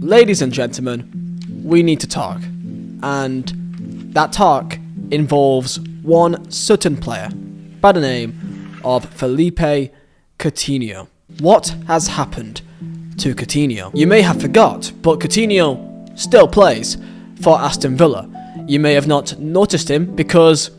Ladies and gentlemen, we need to talk. And that talk involves one certain player by the name of Felipe Coutinho. What has happened to Coutinho? You may have forgot, but Coutinho still plays for Aston Villa. You may have not noticed him because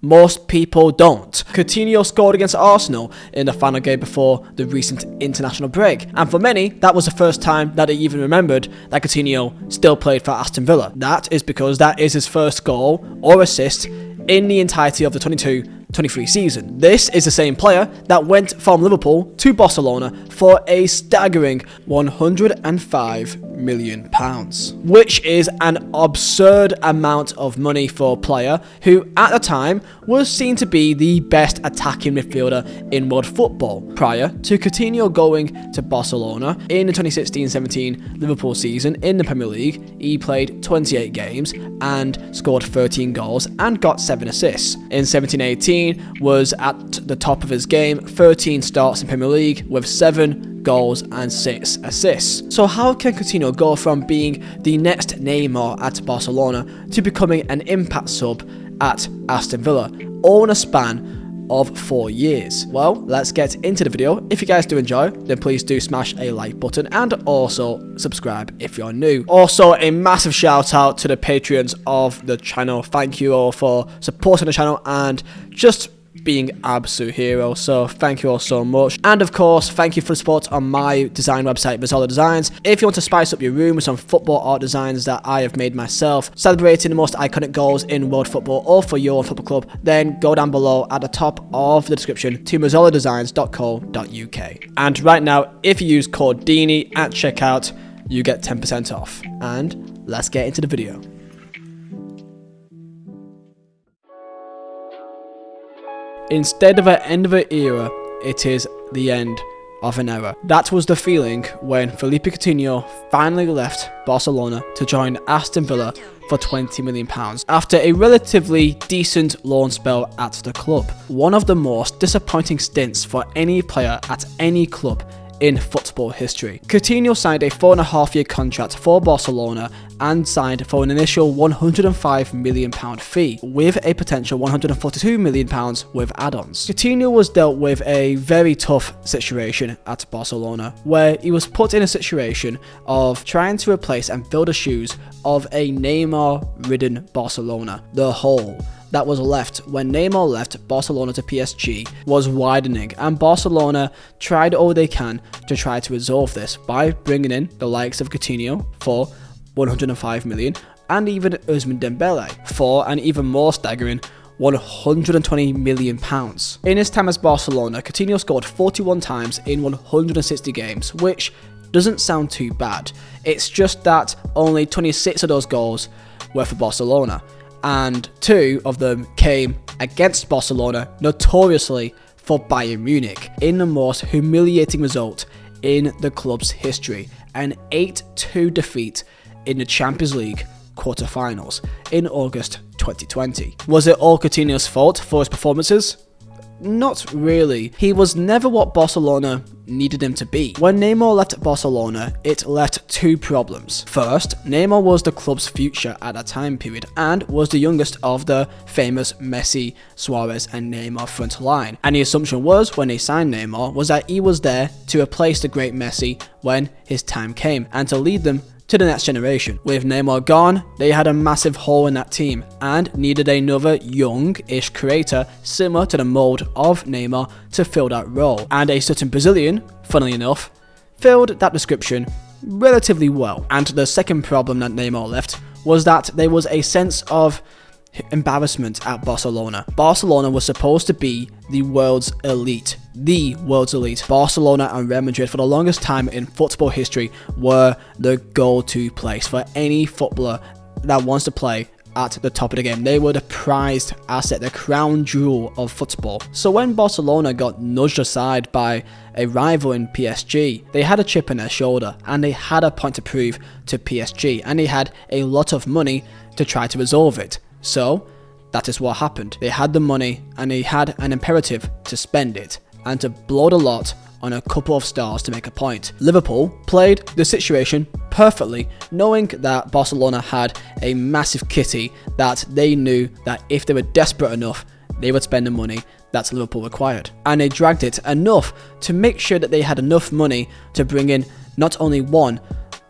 most people don't. Coutinho scored against Arsenal in the final game before the recent international break, and for many, that was the first time that they even remembered that Coutinho still played for Aston Villa. That is because that is his first goal or assist in the entirety of the 22 23 season. This is the same player that went from Liverpool to Barcelona for a staggering 105 million pounds, which is an absurd amount of money for a player who at the time was seen to be the best attacking midfielder in world football. Prior to Coutinho going to Barcelona in the 2016-17 Liverpool season in the Premier League, he played 28 games and scored 13 goals and got 7 assists. In 17-18 was at the top of his game, 13 starts in Premier League with 7 goals and 6 assists. So how can Coutinho go from being the next Neymar at Barcelona to becoming an impact sub at Aston Villa, all in a span of four years. Well, let's get into the video. If you guys do enjoy, then please do smash a like button and also subscribe if you're new. Also, a massive shout out to the patrons of the channel. Thank you all for supporting the channel and just being absolute hero. So thank you all so much. And of course, thank you for the support on my design website, Mazzola Designs. If you want to spice up your room with some football art designs that I have made myself, celebrating the most iconic goals in world football or for your football club, then go down below at the top of the description to mazzoladesigns.co.uk. And right now, if you use code at checkout, you get 10% off. And let's get into the video. Instead of an end of an era, it is the end of an era. That was the feeling when Felipe Coutinho finally left Barcelona to join Aston Villa for £20 million after a relatively decent loan spell at the club. One of the most disappointing stints for any player at any club in football history. Coutinho signed a four and a half year contract for Barcelona and signed for an initial £105 million fee, with a potential £142 million with add-ons. Coutinho was dealt with a very tough situation at Barcelona, where he was put in a situation of trying to replace and fill the shoes of a Neymar-ridden Barcelona, the hole that was left when Neymar left Barcelona to PSG was widening and Barcelona tried all they can to try to resolve this by bringing in the likes of Coutinho for 105 million, and even Ousmane Dembele for an even more staggering 120 million pounds. In his time as Barcelona, Coutinho scored 41 times in 160 games, which doesn't sound too bad. It's just that only 26 of those goals were for Barcelona, and two of them came against Barcelona, notoriously for Bayern Munich, in the most humiliating result in the club's history, an 8-2 defeat in the Champions League quarter-finals in August 2020. Was it all Coutinho's fault for his performances? Not really. He was never what Barcelona needed him to be. When Neymar left Barcelona, it left two problems. First, Neymar was the club's future at that time period and was the youngest of the famous Messi, Suarez and Neymar front line. And the assumption was when they signed Neymar was that he was there to replace the great Messi when his time came and to lead them to the next generation. With Neymar gone, they had a massive hole in that team and needed another young-ish creator similar to the mould of Neymar to fill that role. And a certain Brazilian, funnily enough, filled that description relatively well. And the second problem that Neymar left was that there was a sense of embarrassment at Barcelona. Barcelona was supposed to be the world's elite, the world's elite. Barcelona and Real Madrid for the longest time in football history were the go-to place for any footballer that wants to play at the top of the game. They were the prized asset, the crown jewel of football. So when Barcelona got nudged aside by a rival in PSG, they had a chip on their shoulder and they had a point to prove to PSG and they had a lot of money to try to resolve it. So, that is what happened. They had the money and they had an imperative to spend it and to blow the lot on a couple of stars to make a point. Liverpool played the situation perfectly, knowing that Barcelona had a massive kitty that they knew that if they were desperate enough, they would spend the money that Liverpool required. And they dragged it enough to make sure that they had enough money to bring in not only one,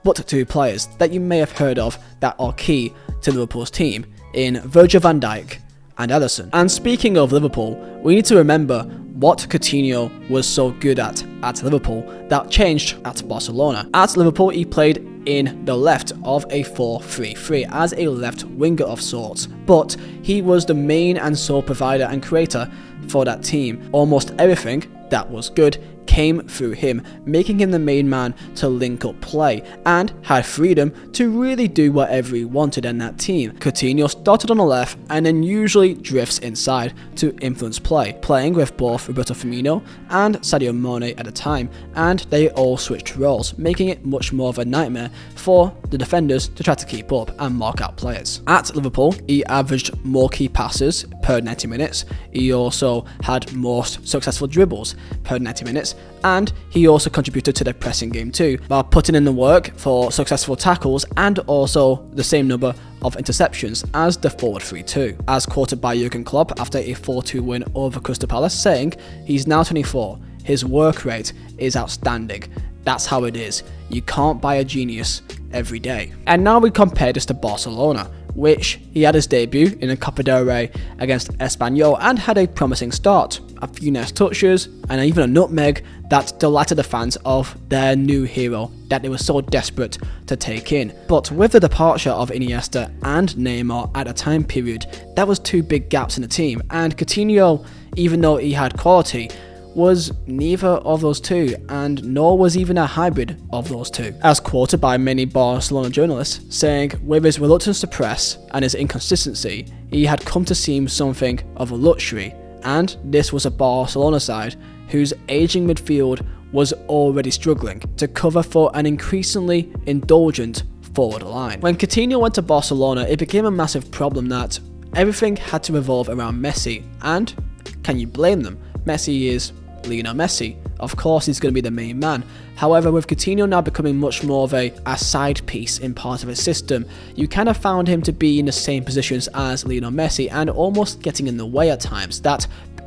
but two players that you may have heard of that are key to Liverpool's team in Virgil van Dijk and Ederson. And speaking of Liverpool, we need to remember what Coutinho was so good at at Liverpool that changed at Barcelona. At Liverpool, he played in the left of a 4-3-3 as a left winger of sorts, but he was the main and sole provider and creator for that team. Almost everything that was good came through him, making him the main man to link up play, and had freedom to really do whatever he wanted in that team. Coutinho started on the left and then usually drifts inside to influence play, playing with both Roberto Firmino and Sadio Mane at a time, and they all switched roles, making it much more of a nightmare for the defenders to try to keep up and mark out players. At Liverpool, he averaged more key passes per 90 minutes, he also had most successful dribbles per 90 minutes, and he also contributed to the pressing game too, by putting in the work for successful tackles and also the same number of interceptions as the forward 3-2. As quoted by Jurgen Klopp after a 4-2 win over Crystal Palace, saying, he's now 24, his work rate is outstanding, that's how it is, you can't buy a genius every day. And now we compare this to Barcelona, which he had his debut in a Copa del Rey against Espanyol and had a promising start. A few nice touches and even a nutmeg that delighted the fans of their new hero that they were so desperate to take in. But with the departure of Iniesta and Neymar at a time period, that was two big gaps in the team and Coutinho, even though he had quality, was neither of those two, and nor was even a hybrid of those two, as quoted by many Barcelona journalists, saying with his reluctance to press and his inconsistency, he had come to seem something of a luxury, and this was a Barcelona side whose aging midfield was already struggling to cover for an increasingly indulgent forward line. When Coutinho went to Barcelona, it became a massive problem that everything had to revolve around Messi, and can you blame them? Messi is Lionel Messi. Of course, he's going to be the main man. However, with Coutinho now becoming much more of a, a side piece in part of his system, you kind of found him to be in the same positions as Lionel Messi and almost getting in the way at times. That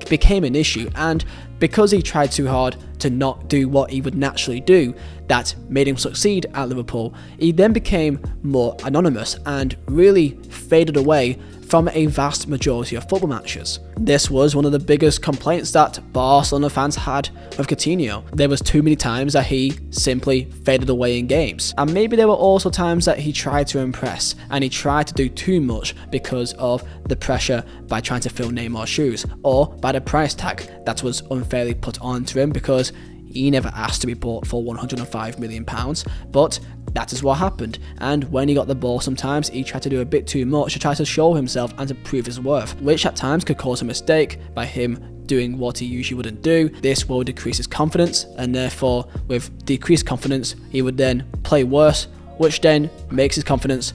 became an issue, and because he tried too hard to not do what he would naturally do, that made him succeed at Liverpool, he then became more anonymous and really faded away from a vast majority of football matches. This was one of the biggest complaints that Barcelona fans had of Coutinho. There was too many times that he simply faded away in games. And maybe there were also times that he tried to impress and he tried to do too much because of the pressure by trying to fill Neymar's shoes or by the price tag that was unfairly put onto him because he never asked to be bought for 105 million pounds, but that is what happened. And when he got the ball, sometimes he tried to do a bit too much to try to show himself and to prove his worth, which at times could cause a mistake by him doing what he usually wouldn't do. This will decrease his confidence, and therefore, with decreased confidence, he would then play worse, which then makes his confidence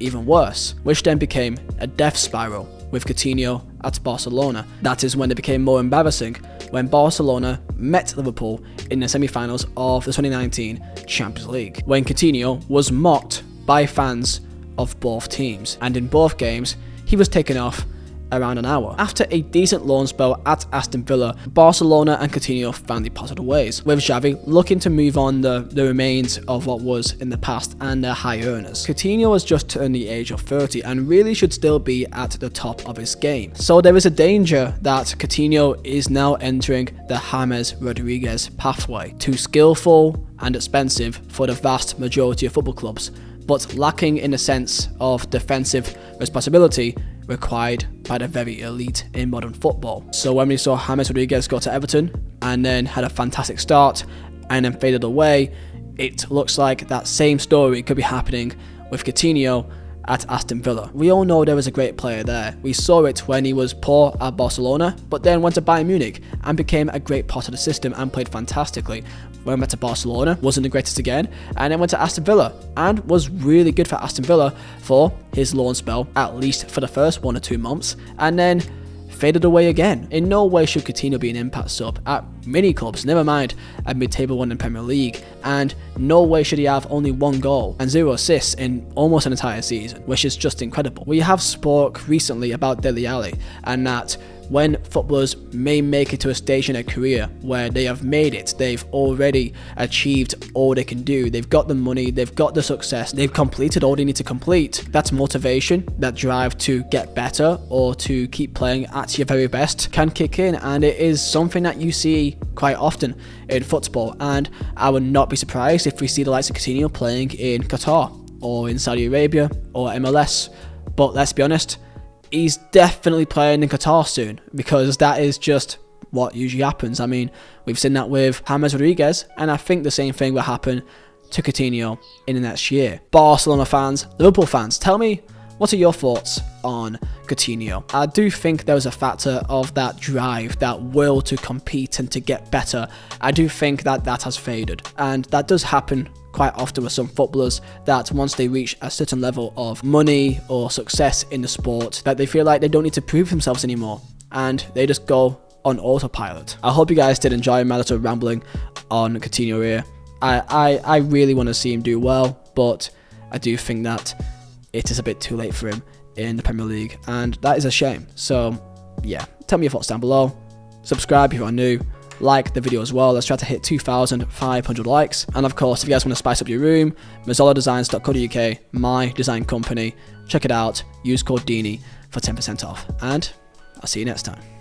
even worse, which then became a death spiral with Coutinho at Barcelona. That is when it became more embarrassing when Barcelona met Liverpool in the semi-finals of the 2019 Champions League, when Coutinho was mocked by fans of both teams, and in both games he was taken off around an hour. After a decent loan spell at Aston Villa, Barcelona and Coutinho finally parted ways, with Xavi looking to move on the, the remains of what was in the past and their high earners. Coutinho has just turned the age of 30 and really should still be at the top of his game. So there is a danger that Coutinho is now entering the James Rodriguez pathway, too skillful and expensive for the vast majority of football clubs, but lacking in a sense of defensive responsibility required by the very elite in modern football. So when we saw James Rodriguez go to Everton and then had a fantastic start and then faded away, it looks like that same story could be happening with Coutinho at Aston Villa. We all know there was a great player there. We saw it when he was poor at Barcelona, but then went to Bayern Munich and became a great part of the system and played fantastically. Went to Barcelona, wasn't the greatest again, and then went to Aston Villa and was really good for Aston Villa for his loan spell, at least for the first one or two months, and then faded away again. In no way should Coutinho be an impact sub at many clubs, never mind a mid-table one in Premier League, and no way should he have only one goal and zero assists in almost an entire season, which is just incredible. We have spoke recently about Dele Alli and that when footballers may make it to a stage in their career where they have made it, they've already achieved all they can do, they've got the money, they've got the success, they've completed all they need to complete. That's motivation, that drive to get better or to keep playing at your very best can kick in, and it is something that you see quite often in football. And I would not be surprised if we see the likes of Coutinho playing in Qatar or in Saudi Arabia or MLS. But let's be honest, he's definitely playing in Qatar soon because that is just what usually happens. I mean, we've seen that with James Rodriguez, and I think the same thing will happen to Coutinho in the next year. Barcelona fans, Liverpool fans, tell me what are your thoughts on Coutinho? I do think there was a factor of that drive, that will to compete and to get better. I do think that that has faded, and that does happen quite often with some footballers that once they reach a certain level of money or success in the sport that they feel like they don't need to prove themselves anymore and they just go on autopilot. I hope you guys did enjoy my little rambling on Coutinho here. I, I, I really want to see him do well, but I do think that it is a bit too late for him in the Premier League, and that is a shame. So, yeah, tell me your thoughts down below. Subscribe if you are new like the video as well. Let's try to hit 2,500 likes. And of course, if you guys want to spice up your room, mazzoladesigns.co.uk, my design company. Check it out. Use code Dini for 10% off. And I'll see you next time.